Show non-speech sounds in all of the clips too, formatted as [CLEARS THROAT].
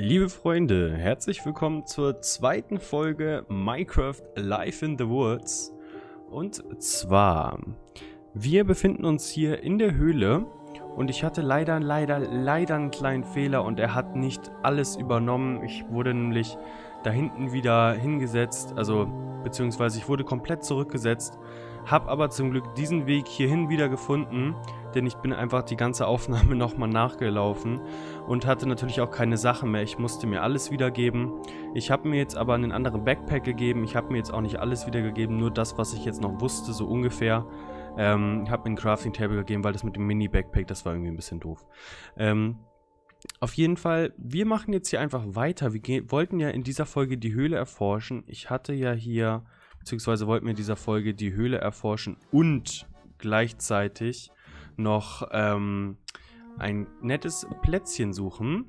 Liebe Freunde, herzlich willkommen zur zweiten Folge Minecraft Life in the Woods. Und zwar, wir befinden uns hier in der Höhle und ich hatte leider, leider, leider einen kleinen Fehler und er hat nicht alles übernommen. Ich wurde nämlich da hinten wieder hingesetzt, also beziehungsweise ich wurde komplett zurückgesetzt, habe aber zum Glück diesen Weg hierhin wieder gefunden denn ich bin einfach die ganze Aufnahme [LAUGHS] nochmal nachgelaufen und hatte natürlich auch keine Sachen mehr. Ich musste mir alles wiedergeben. Ich habe mir jetzt aber einen anderen Backpack gegeben. Ich habe mir jetzt auch nicht alles wiedergegeben, nur das, was ich jetzt noch wusste, so ungefähr. Ähm, ich habe mir ein Crafting Table gegeben, weil das mit dem Mini-Backpack, das war irgendwie ein bisschen doof. Ähm, auf jeden Fall, wir machen jetzt hier einfach weiter. Wir wollten ja in dieser Folge die Höhle erforschen. Ich hatte ja hier, beziehungsweise wollten wir in dieser Folge die Höhle erforschen und gleichzeitig noch ähm, ein nettes Plätzchen suchen.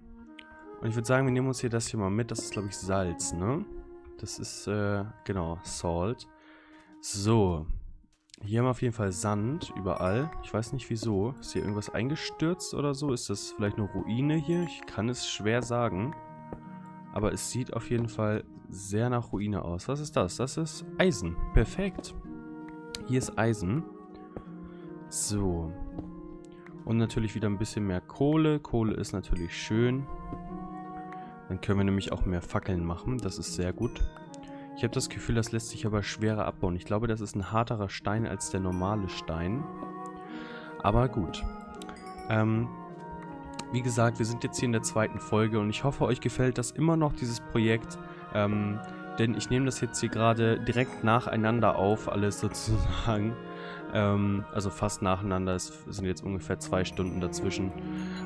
Und ich würde sagen, wir nehmen uns hier das hier mal mit. Das ist, glaube ich, Salz, ne? Das ist, äh, genau, Salt. So. Hier haben wir auf jeden Fall Sand überall. Ich weiß nicht wieso. Ist hier irgendwas eingestürzt oder so? Ist das vielleicht eine Ruine hier? Ich kann es schwer sagen. Aber es sieht auf jeden Fall sehr nach Ruine aus. Was ist das? Das ist Eisen. Perfekt. Hier ist Eisen. So. Und natürlich wieder ein bisschen mehr Kohle. Kohle ist natürlich schön. Dann können wir nämlich auch mehr Fackeln machen. Das ist sehr gut. Ich habe das Gefühl, das lässt sich aber schwerer abbauen. Ich glaube, das ist ein harterer Stein als der normale Stein. Aber gut. Ähm, wie gesagt, wir sind jetzt hier in der zweiten Folge und ich hoffe, euch gefällt das immer noch, dieses Projekt. Ähm, denn ich nehme das jetzt hier gerade direkt nacheinander auf, alles sozusagen. Ähm, also fast nacheinander, es sind jetzt ungefähr zwei Stunden dazwischen.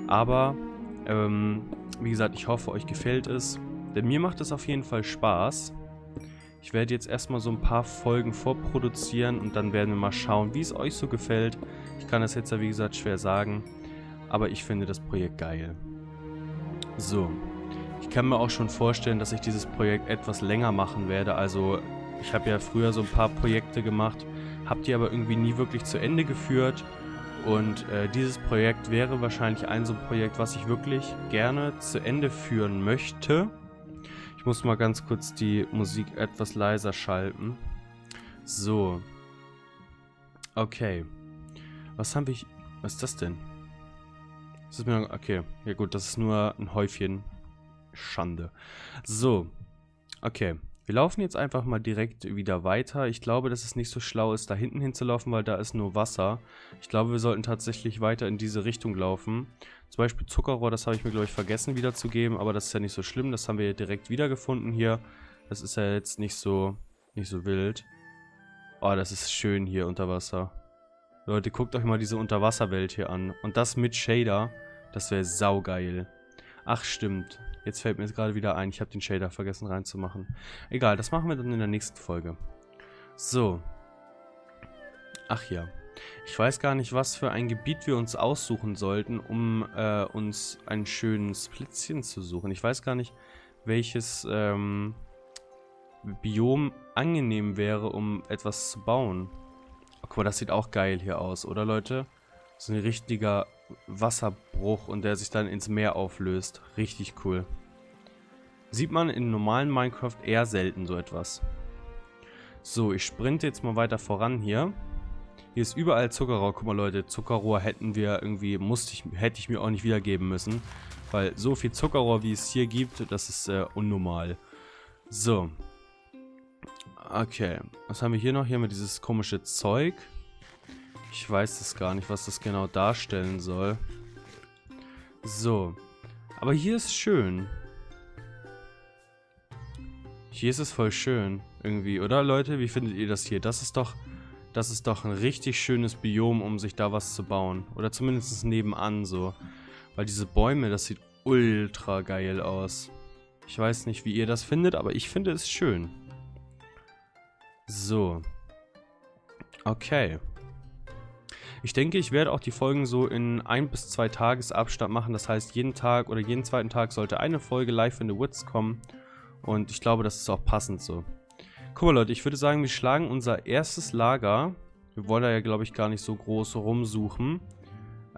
Aber, ähm, wie gesagt, ich hoffe, euch gefällt es. Denn mir macht es auf jeden Fall Spaß. Ich werde jetzt erstmal so ein paar Folgen vorproduzieren und dann werden wir mal schauen, wie es euch so gefällt. Ich kann das jetzt ja, wie gesagt, schwer sagen. Aber ich finde das Projekt geil. So. Ich kann mir auch schon vorstellen, dass ich dieses Projekt etwas länger machen werde. Also, ich habe ja früher so ein paar Projekte gemacht habt ihr aber irgendwie nie wirklich zu Ende geführt. Und äh, dieses Projekt wäre wahrscheinlich ein so ein Projekt, was ich wirklich gerne zu Ende führen möchte. Ich muss mal ganz kurz die Musik etwas leiser schalten. So. Okay. Was haben wir... Was ist das denn? Das ist mir... Okay. Ja gut, das ist nur ein Häufchen Schande. So. Okay. Wir laufen jetzt einfach mal direkt wieder weiter. Ich glaube, dass es nicht so schlau ist, da hinten hinzulaufen, weil da ist nur Wasser. Ich glaube, wir sollten tatsächlich weiter in diese Richtung laufen. Zum Beispiel Zuckerrohr, das habe ich mir, glaube ich, vergessen wiederzugeben, aber das ist ja nicht so schlimm. Das haben wir direkt wiedergefunden hier. Das ist ja jetzt nicht so, nicht so wild. Oh, das ist schön hier unter Wasser. Leute, guckt euch mal diese Unterwasserwelt hier an. Und das mit Shader, das wäre saugeil. Ach, stimmt. Jetzt fällt mir gerade wieder ein, ich habe den Shader vergessen reinzumachen. Egal, das machen wir dann in der nächsten Folge. So. Ach ja. Ich weiß gar nicht, was für ein Gebiet wir uns aussuchen sollten, um äh, uns ein schönes Plätzchen zu suchen. Ich weiß gar nicht, welches ähm, Biom angenehm wäre, um etwas zu bauen. Guck mal, das sieht auch geil hier aus, oder Leute? So ein richtiger Wasserbruch und der sich dann ins Meer auflöst. Richtig cool. Sieht man in normalen Minecraft eher selten so etwas. So, ich sprinte jetzt mal weiter voran hier. Hier ist überall Zuckerrohr. Guck mal Leute, Zuckerrohr hätten wir irgendwie, musste ich, hätte ich mir auch nicht wiedergeben müssen. Weil so viel Zuckerrohr, wie es hier gibt, das ist äh, unnormal. So. Okay. Was haben wir hier noch? Hier haben wir dieses komische Zeug. Ich weiß es gar nicht, was das genau darstellen soll. So. Aber hier ist schön. Hier ist es voll schön. Irgendwie, oder Leute? Wie findet ihr das hier? Das ist doch... Das ist doch ein richtig schönes Biom, um sich da was zu bauen. Oder zumindest nebenan so. Weil diese Bäume, das sieht ultra geil aus. Ich weiß nicht, wie ihr das findet, aber ich finde es schön. So. Okay. Ich denke, ich werde auch die Folgen so in ein bis zwei Tagesabstand machen. Das heißt, jeden Tag oder jeden zweiten Tag sollte eine Folge live in the Woods kommen. Und ich glaube, das ist auch passend so. Guck mal, Leute, ich würde sagen, wir schlagen unser erstes Lager. Wir wollen da ja, glaube ich, gar nicht so groß rumsuchen.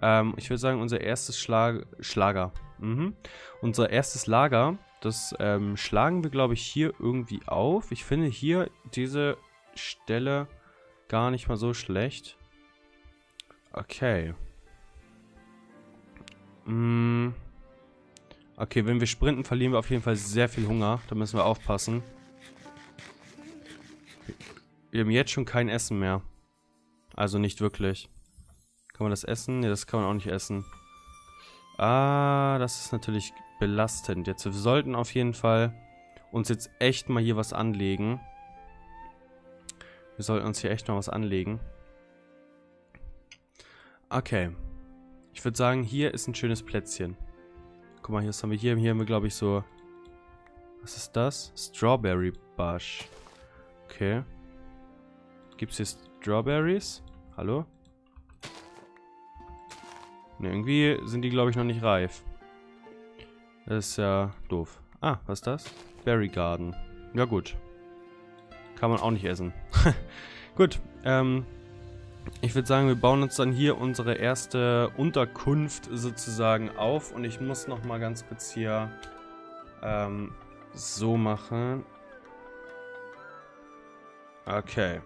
Ähm, ich würde sagen, unser erstes Schlag Schlager. Mhm. Unser erstes Lager, das ähm, schlagen wir, glaube ich, hier irgendwie auf. Ich finde hier diese Stelle gar nicht mal so schlecht. Okay. Mm. Okay, wenn wir sprinten, verlieren wir auf jeden Fall sehr viel Hunger. Da müssen wir aufpassen. Wir haben jetzt schon kein Essen mehr. Also nicht wirklich. Kann man das essen? Ne, das kann man auch nicht essen. Ah, das ist natürlich belastend. Jetzt, wir sollten auf jeden Fall uns jetzt echt mal hier was anlegen. Wir sollten uns hier echt mal was anlegen. Okay. Ich würde sagen, hier ist ein schönes Plätzchen. Guck mal, hier haben wir hier, hier haben wir glaube ich so Was ist das? Strawberry Bush. Okay. Gibt es hier Strawberries? Hallo? Ne, irgendwie sind die glaube ich noch nicht reif. Das ist ja doof. Ah, was ist das? Berry Garden. Ja gut. Kann man auch nicht essen. [LAUGHS] gut, ähm, ich würde sagen, wir bauen uns dann hier unsere erste Unterkunft sozusagen auf. Und ich muss noch mal ganz kurz hier ähm, so machen. Okay.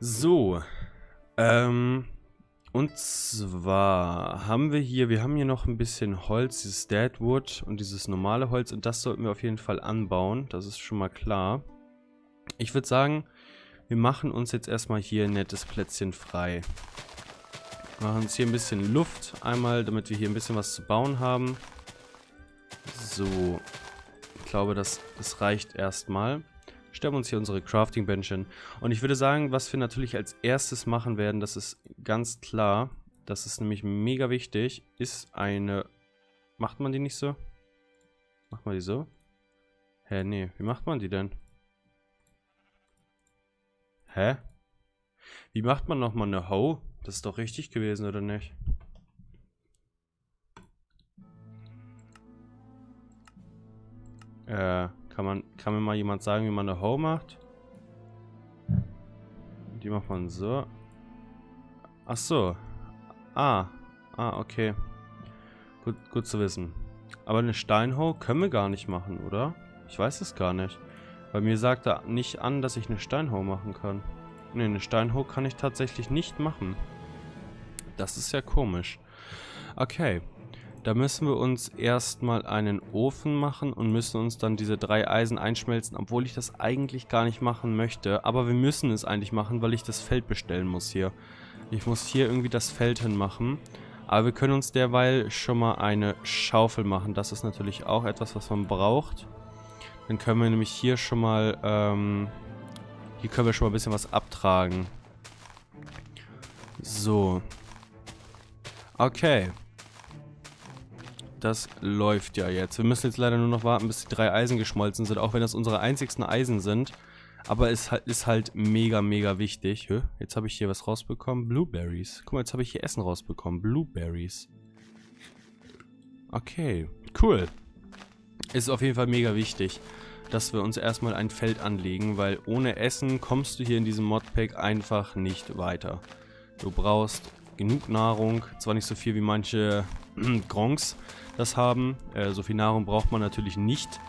So. Ähm, und zwar haben wir hier, wir haben hier noch ein bisschen Holz, dieses Deadwood und dieses normale Holz. Und das sollten wir auf jeden Fall anbauen. Das ist schon mal klar. Ich würde sagen, wir machen uns jetzt erstmal hier ein nettes Plätzchen frei. Machen uns hier ein bisschen Luft einmal, damit wir hier ein bisschen was zu bauen haben. So. Ich glaube, das, das reicht erstmal. Stellen wir uns hier unsere Crafting Bench hin. Und ich würde sagen, was wir natürlich als erstes machen werden, das ist ganz klar. Das ist nämlich mega wichtig. Ist eine... Macht man die nicht so? Macht man die so? Hä, nee. Wie macht man die denn? Hä? Wie macht man nochmal eine Ho? Das ist doch richtig gewesen, oder nicht? Äh, kann man, kann mir mal jemand sagen, wie man eine Ho macht? Die macht man so. Ach so. Ah. Ah, okay. Gut, gut zu wissen. Aber eine Steinho können wir gar nicht machen, oder? Ich weiß es gar nicht. Bei mir sagt er nicht an, dass ich eine Steinhau machen kann. Ne, eine Steinhau kann ich tatsächlich nicht machen. Das ist ja komisch. Okay. Da müssen wir uns erstmal einen Ofen machen und müssen uns dann diese drei Eisen einschmelzen, obwohl ich das eigentlich gar nicht machen möchte. Aber wir müssen es eigentlich machen, weil ich das Feld bestellen muss hier. Ich muss hier irgendwie das Feld hinmachen. Aber wir können uns derweil schon mal eine Schaufel machen. Das ist natürlich auch etwas, was man braucht. Dann können wir nämlich hier schon mal, ähm, hier können wir schon mal ein bisschen was abtragen. So. Okay. Das läuft ja jetzt. Wir müssen jetzt leider nur noch warten, bis die drei Eisen geschmolzen sind, auch wenn das unsere einzigsten Eisen sind. Aber es ist halt mega, mega wichtig. Jetzt habe ich hier was rausbekommen. Blueberries. Guck mal, jetzt habe ich hier Essen rausbekommen. Blueberries. Okay, cool ist auf jeden Fall mega wichtig, dass wir uns erstmal ein Feld anlegen, weil ohne Essen kommst du hier in diesem Modpack einfach nicht weiter. Du brauchst genug Nahrung, zwar nicht so viel wie manche [CLEARS THROAT] Gronks das haben, äh, so viel Nahrung braucht man natürlich nicht,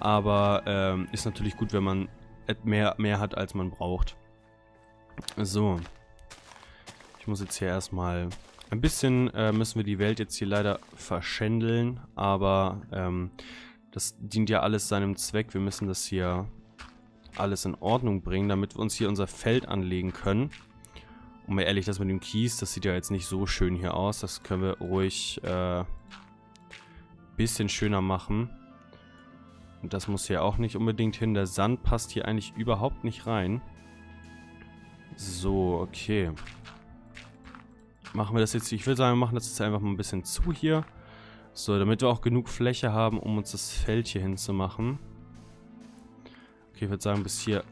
aber äh, ist natürlich gut, wenn man mehr, mehr hat, als man braucht. So. Ich muss jetzt hier erstmal... Ein bisschen äh, müssen wir die Welt jetzt hier leider verschändeln, aber ähm, das dient ja alles seinem Zweck. Wir müssen das hier alles in Ordnung bringen, damit wir uns hier unser Feld anlegen können. Und mal ehrlich, das mit dem Kies, das sieht ja jetzt nicht so schön hier aus. Das können wir ruhig äh, bisschen schöner machen. Und das muss hier auch nicht unbedingt hin. Der Sand passt hier eigentlich überhaupt nicht rein. So, okay. Machen wir das jetzt, ich würde sagen, wir machen das jetzt einfach mal ein bisschen zu hier. So, damit wir auch genug Fläche haben, um uns das Feld hier hinzumachen. Okay, ich würde sagen, bis hier,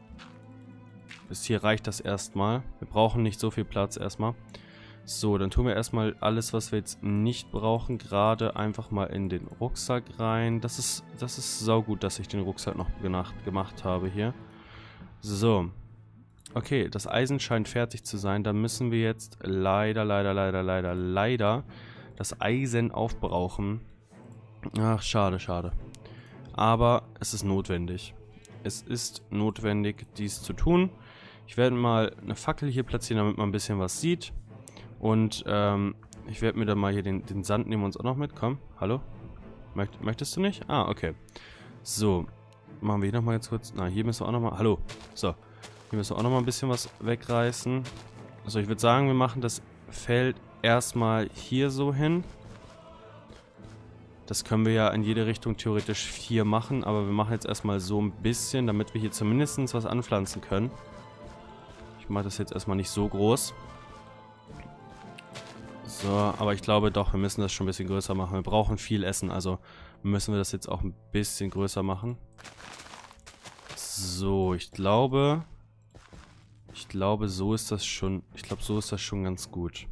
bis hier reicht das erstmal. Wir brauchen nicht so viel Platz erstmal. So, dann tun wir erstmal alles, was wir jetzt nicht brauchen, gerade einfach mal in den Rucksack rein. Das ist, das ist saugut, dass ich den Rucksack noch gemacht, gemacht habe hier. So. Okay, das Eisen scheint fertig zu sein. Da müssen wir jetzt leider, leider, leider, leider, leider das Eisen aufbrauchen. Ach, schade, schade. Aber es ist notwendig. Es ist notwendig, dies zu tun. Ich werde mal eine Fackel hier platzieren, damit man ein bisschen was sieht. Und ähm, ich werde mir dann mal hier den, den Sand nehmen uns auch noch mit. Komm, hallo? Möcht, möchtest du nicht? Ah, okay. So, machen wir hier nochmal ganz kurz. Na, hier müssen wir auch nochmal... Hallo. So, hier müssen wir auch nochmal ein bisschen was wegreißen. Also ich würde sagen, wir machen das Feld erstmal hier so hin. Das können wir ja in jede Richtung theoretisch hier machen, aber wir machen jetzt erstmal so ein bisschen, damit wir hier zumindest was anpflanzen können. Ich mache das jetzt erstmal nicht so groß. So, aber ich glaube doch, wir müssen das schon ein bisschen größer machen. Wir brauchen viel Essen, also müssen wir das jetzt auch ein bisschen größer machen. So, ich glaube... Ich glaube, so ist das schon... Ich glaube, so ist das schon ganz gut.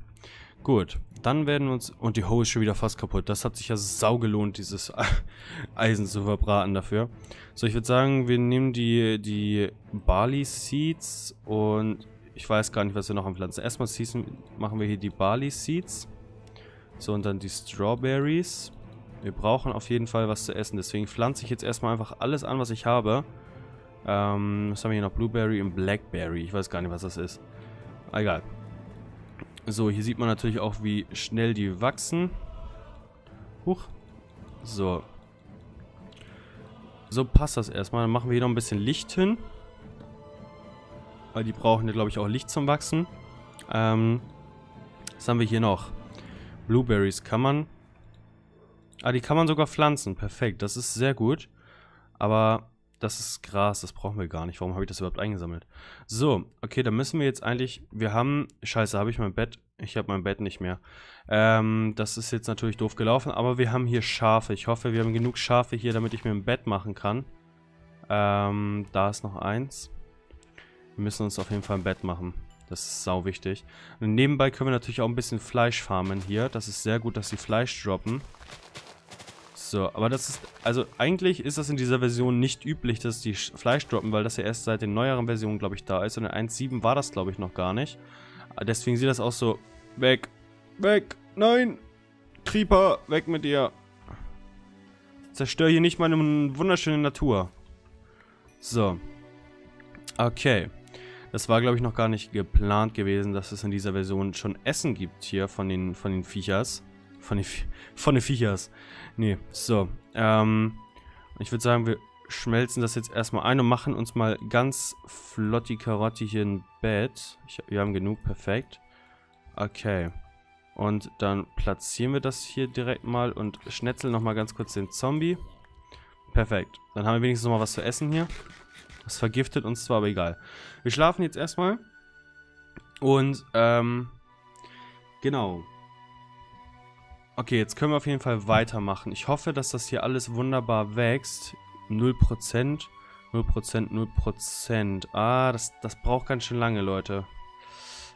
Gut, dann werden wir uns... Und die Hoe ist schon wieder fast kaputt. Das hat sich ja sau gelohnt, dieses [LAUGHS] Eisen zu verbraten dafür. So, ich würde sagen, wir nehmen die, die Barley Seeds und ich weiß gar nicht, was wir noch an Pflanzen. Erstmal machen wir hier die Barley Seeds. So, und dann die Strawberries. Wir brauchen auf jeden Fall was zu essen. Deswegen pflanze ich jetzt erstmal einfach alles an, was ich habe. Ähm, was haben wir hier noch? Blueberry und Blackberry. Ich weiß gar nicht, was das ist. Egal. So, hier sieht man natürlich auch, wie schnell die wachsen. Huch. So. So passt das erstmal. Dann machen wir hier noch ein bisschen Licht hin. Weil die brauchen ja, glaube ich, auch Licht zum Wachsen. Ähm, was haben wir hier noch? Blueberries kann man... Ah, die kann man sogar pflanzen. Perfekt, das ist sehr gut. Aber das ist Gras, das brauchen wir gar nicht. Warum habe ich das überhaupt eingesammelt? So, okay, dann müssen wir jetzt eigentlich... Wir haben... Scheiße, habe ich mein Bett... Ich habe mein Bett nicht mehr. Ähm, das ist jetzt natürlich doof gelaufen, aber wir haben hier Schafe. Ich hoffe, wir haben genug Schafe hier, damit ich mir ein Bett machen kann. Ähm, da ist noch eins. Wir müssen uns auf jeden Fall ein Bett machen. Das ist sau wichtig. Und nebenbei können wir natürlich auch ein bisschen Fleisch farmen hier. Das ist sehr gut, dass sie Fleisch droppen. So, aber das ist, also eigentlich ist das in dieser Version nicht üblich, dass die Fleisch droppen, weil das ja erst seit den neueren Versionen, glaube ich, da ist. Und in 1.7 war das, glaube ich, noch gar nicht. Deswegen sieht das auch so, weg, weg, nein, Creeper, weg mit dir. Zerstör hier nicht meine wunderschöne Natur. So. Okay. Das war, glaube ich, noch gar nicht geplant gewesen, dass es in dieser Version schon Essen gibt hier von den, von den Viechers. Von den, von den Viechers. Nee, so. Ähm, ich würde sagen, wir schmelzen das jetzt erstmal ein und machen uns mal ganz flotti Karotti hier ein Bett. Ich, wir haben genug, perfekt. Okay. Und dann platzieren wir das hier direkt mal und schnetzeln nochmal ganz kurz den Zombie. Perfekt. Dann haben wir wenigstens noch mal was zu essen hier. Das vergiftet uns zwar, aber egal. Wir schlafen jetzt erstmal. Und, ähm, genau. Okay, jetzt können wir auf jeden Fall weitermachen. Ich hoffe, dass das hier alles wunderbar wächst. 0%, 0%, 0%. Ah, das, das braucht ganz schön lange, Leute.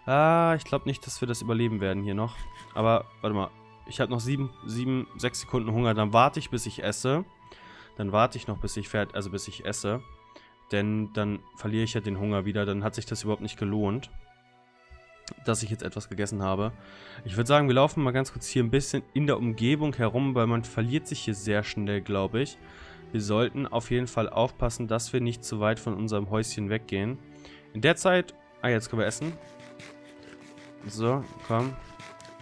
Ah, ich glaube nicht, dass wir das überleben werden hier noch. Aber, warte mal. Ich habe noch 7, 7, 6 Sekunden Hunger. Dann warte ich, bis ich esse. Dann warte ich noch, bis ich fertig, also bis ich esse. Denn dann verliere ich ja den Hunger wieder. Dann hat sich das überhaupt nicht gelohnt dass ich jetzt etwas gegessen habe. Ich würde sagen, wir laufen mal ganz kurz hier ein bisschen in der Umgebung herum, weil man verliert sich hier sehr schnell, glaube ich. Wir sollten auf jeden Fall aufpassen, dass wir nicht zu weit von unserem Häuschen weggehen. In der Zeit... Ah, jetzt können wir essen. So, komm.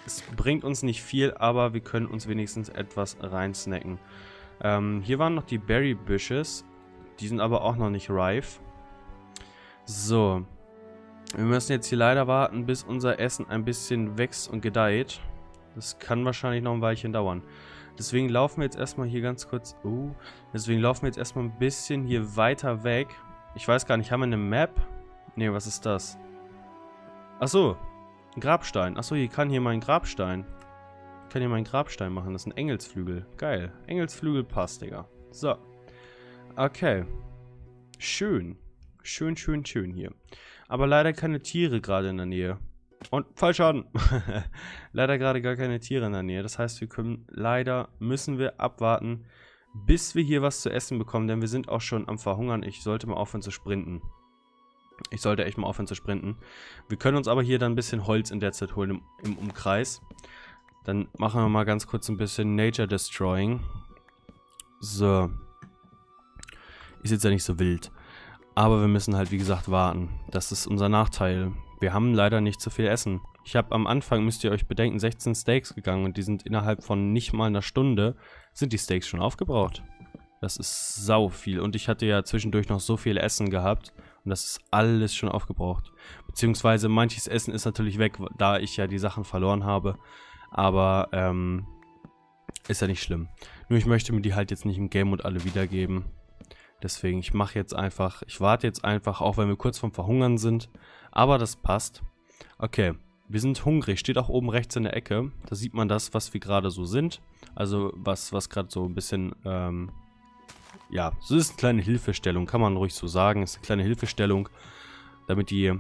Es bringt uns nicht viel, aber wir können uns wenigstens etwas reinsnacken. Ähm, hier waren noch die Berry Bushes. Die sind aber auch noch nicht reif. So, wir müssen jetzt hier leider warten, bis unser Essen ein bisschen wächst und gedeiht. Das kann wahrscheinlich noch ein Weilchen dauern. Deswegen laufen wir jetzt erstmal hier ganz kurz... Uh, deswegen laufen wir jetzt erstmal ein bisschen hier weiter weg. Ich weiß gar nicht, haben wir eine Map? Ne, was ist das? Achso, ein Grabstein. Achso, hier kann hier mein Grabstein. Ich kann hier meinen Grabstein machen. Das ist ein Engelsflügel. Geil. Engelsflügel passt, Digga. So. Okay. Schön. Schön, schön, schön hier. Aber leider keine Tiere gerade in der Nähe. Und Fallschaden. [LAUGHS] leider gerade gar keine Tiere in der Nähe. Das heißt, wir können leider, müssen wir abwarten, bis wir hier was zu essen bekommen. Denn wir sind auch schon am Verhungern. Ich sollte mal aufhören zu sprinten. Ich sollte echt mal aufhören zu sprinten. Wir können uns aber hier dann ein bisschen Holz in der Zeit holen im, im Umkreis. Dann machen wir mal ganz kurz ein bisschen Nature Destroying. So. Ist jetzt ja nicht so wild. Aber wir müssen halt, wie gesagt, warten. Das ist unser Nachteil. Wir haben leider nicht so viel Essen. Ich habe am Anfang, müsst ihr euch bedenken, 16 Steaks gegangen und die sind innerhalb von nicht mal einer Stunde, sind die Steaks schon aufgebraucht. Das ist sau viel. Und ich hatte ja zwischendurch noch so viel Essen gehabt. Und das ist alles schon aufgebraucht. Beziehungsweise manches Essen ist natürlich weg, da ich ja die Sachen verloren habe. Aber, ähm, ist ja nicht schlimm. Nur ich möchte mir die halt jetzt nicht im Game Mode alle wiedergeben. Deswegen, ich mache jetzt einfach, ich warte jetzt einfach, auch wenn wir kurz vorm Verhungern sind. Aber das passt. Okay, wir sind hungrig, steht auch oben rechts in der Ecke. Da sieht man das, was wir gerade so sind. Also was, was gerade so ein bisschen, ähm, ja, so ist eine kleine Hilfestellung, kann man ruhig so sagen. Ist eine kleine Hilfestellung, damit die,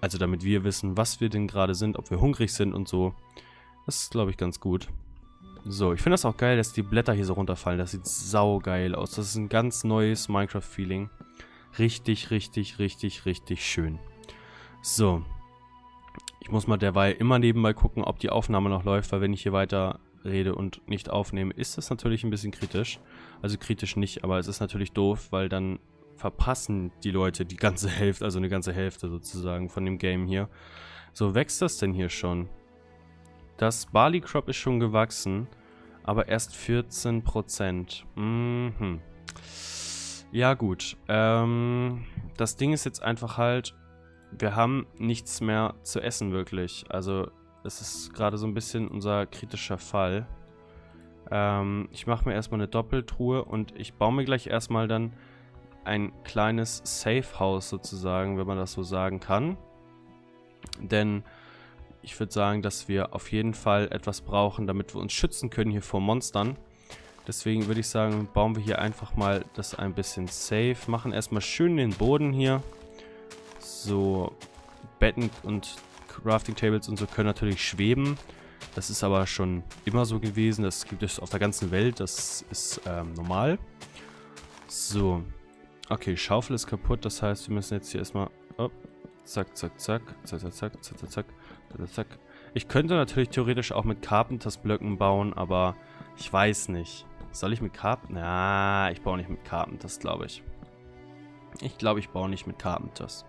also damit wir wissen, was wir denn gerade sind, ob wir hungrig sind und so. Das ist, glaube ich, ganz gut. So, ich finde das auch geil, dass die Blätter hier so runterfallen. Das sieht saugeil aus. Das ist ein ganz neues Minecraft-Feeling. Richtig, richtig, richtig, richtig schön. So. Ich muss mal derweil immer nebenbei gucken, ob die Aufnahme noch läuft, weil wenn ich hier weiter rede und nicht aufnehme, ist das natürlich ein bisschen kritisch. Also kritisch nicht, aber es ist natürlich doof, weil dann verpassen die Leute die ganze [LAUGHS] Hälfte, also eine ganze Hälfte sozusagen von dem Game hier. So, wächst das denn hier schon? Das Barley Crop ist schon gewachsen, aber erst 14%. Mhm. Ja gut, ähm, das Ding ist jetzt einfach halt, wir haben nichts mehr zu essen wirklich. Also das ist gerade so ein bisschen unser kritischer Fall. Ähm, ich mache mir erstmal eine Doppeltruhe und ich baue mir gleich erstmal dann ein kleines Safe House sozusagen, wenn man das so sagen kann. Denn ich würde sagen, dass wir auf jeden Fall etwas brauchen, damit wir uns schützen können hier vor Monstern. Deswegen würde ich sagen, bauen wir hier einfach mal das ein bisschen safe. Machen erstmal schön den Boden hier. So, Betten und Crafting Tables und so können natürlich schweben. Das ist aber schon immer so gewesen. Das gibt es auf der ganzen Welt. Das ist ähm, normal. So. Okay, Schaufel ist kaputt. Das heißt, wir müssen jetzt hier erstmal... Oh, zack, zack, zack. Zack, zack, zack, zack, zack, zack. Zack. Ich könnte natürlich theoretisch auch mit Carpenters-Blöcken bauen, aber ich weiß nicht. Soll ich mit Carpenters? Na, ich baue nicht mit Carpenters, glaube ich. Ich glaube, ich baue nicht mit Carpenters.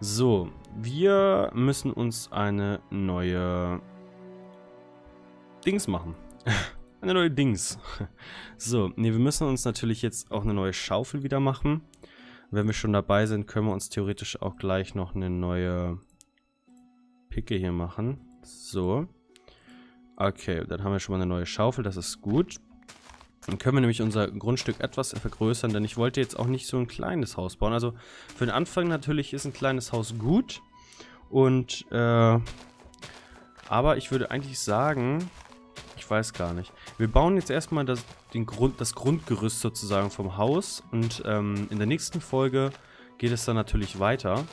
So, wir müssen uns eine neue Dings machen. [LAUGHS] eine neue Dings. [LAUGHS] so, ne, wir müssen uns natürlich jetzt auch eine neue Schaufel wieder machen. Wenn wir schon dabei sind, können wir uns theoretisch auch gleich noch eine neue Picke hier machen. So. Okay, dann haben wir schon mal eine neue Schaufel, das ist gut. Dann können wir nämlich unser Grundstück etwas vergrößern, denn ich wollte jetzt auch nicht so ein kleines Haus bauen. Also für den Anfang natürlich ist ein kleines Haus gut. Und, äh, aber ich würde eigentlich sagen, ich weiß gar nicht. Wir bauen jetzt erstmal das, den Grund, das Grundgerüst sozusagen vom Haus. Und ähm, in der nächsten Folge geht es dann natürlich weiter.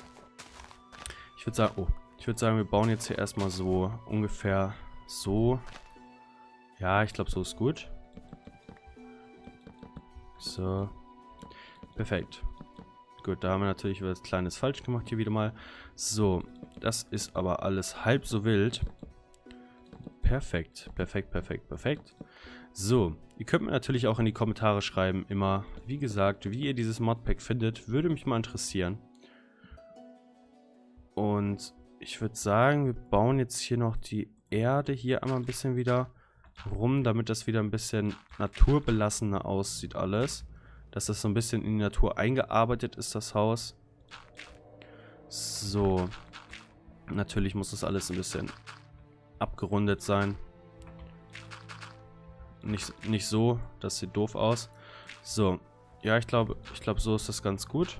Ich würde sagen, oh, würde sagen, wir bauen jetzt hier erstmal so ungefähr so. Ja, ich glaube, so ist gut. So. Perfekt. Gut, da haben wir natürlich was Kleines falsch gemacht hier wieder mal. So, das ist aber alles halb so wild. Perfekt, perfekt, perfekt, perfekt. So, ihr könnt mir natürlich auch in die Kommentare schreiben, immer, wie gesagt, wie ihr dieses Modpack findet, würde mich mal interessieren. Und ich würde sagen, wir bauen jetzt hier noch die Erde hier einmal ein bisschen wieder rum, damit das wieder ein bisschen naturbelassener aussieht alles. Dass das so ein bisschen in die Natur eingearbeitet ist, das Haus. So. Natürlich muss das alles ein bisschen abgerundet sein. Nicht, nicht so, das sieht doof aus. So. Ja, ich glaube, ich glaube, so ist das ganz gut.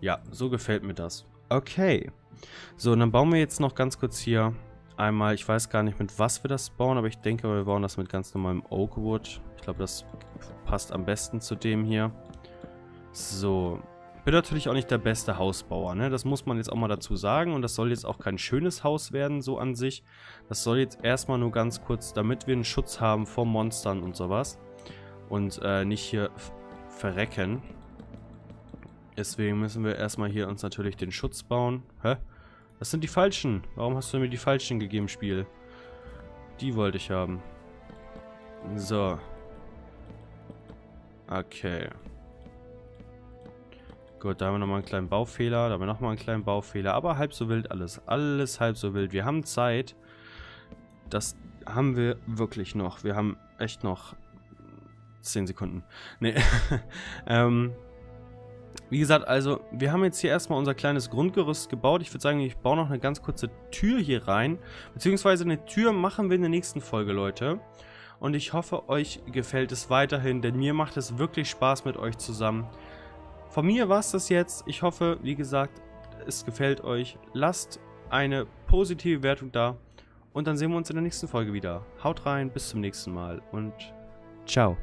Ja, so gefällt mir das. Okay. So, und dann bauen wir jetzt noch ganz kurz hier einmal, ich weiß gar nicht mit was wir das bauen, aber ich denke, wir bauen das mit ganz normalem Oakwood. Ich glaube, das passt am besten zu dem hier. So, bin natürlich auch nicht der beste Hausbauer, ne? Das muss man jetzt auch mal dazu sagen und das soll jetzt auch kein schönes Haus werden, so an sich. Das soll jetzt erstmal nur ganz kurz, damit wir einen Schutz haben vor Monstern und sowas. Und äh, nicht hier verrecken. Deswegen müssen wir erstmal hier uns natürlich den Schutz bauen. Hä? Das sind die falschen. Warum hast du mir die falschen gegeben, Spiel? Die wollte ich haben. So. Okay. Gut, da haben wir nochmal einen kleinen Baufehler. Da haben wir nochmal einen kleinen Baufehler. Aber halb so wild alles. Alles halb so wild. Wir haben Zeit. Das haben wir wirklich noch. Wir haben echt noch 10 Sekunden. Nee. [LAUGHS] ähm, wie gesagt, also wir haben jetzt hier erstmal unser kleines Grundgerüst gebaut. Ich würde sagen, ich baue noch eine ganz kurze Tür hier rein. Beziehungsweise eine Tür machen wir in der nächsten Folge, Leute. Und ich hoffe, euch gefällt es weiterhin, denn mir macht es wirklich Spaß mit euch zusammen. Von mir war es das jetzt. Ich hoffe, wie gesagt, es gefällt euch. Lasst eine positive Wertung da. Und dann sehen wir uns in der nächsten Folge wieder. Haut rein, bis zum nächsten Mal und ciao.